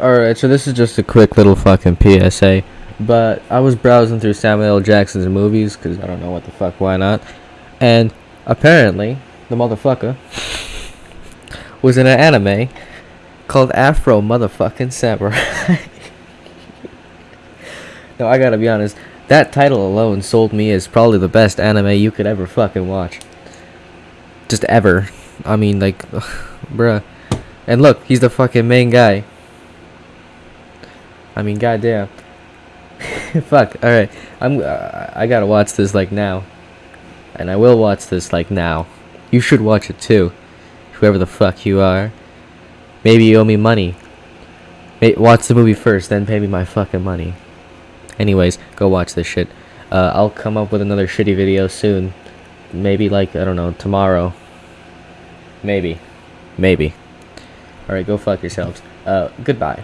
Alright, so this is just a quick little fucking PSA. But I was browsing through Samuel. Jackson's movies, because I don't know what the fuck, why not. And apparently, the motherfucker was in an anime called Afro Motherfucking Samurai. no, I gotta be honest. That title alone sold me as probably the best anime you could ever fucking watch. Just ever. I mean, like, bruh. And look, he's the fucking main guy. I mean, goddamn. Fuck. All right. I'm. Uh, I gotta watch this like now, and I will watch this like now. You should watch it too, whoever the fuck you are. Maybe you owe me money. May watch the movie first, then pay me my fucking money. Anyways, go watch this shit. Uh, I'll come up with another shitty video soon. Maybe like I don't know tomorrow. Maybe, maybe. All right, go fuck yourselves. Uh, goodbye.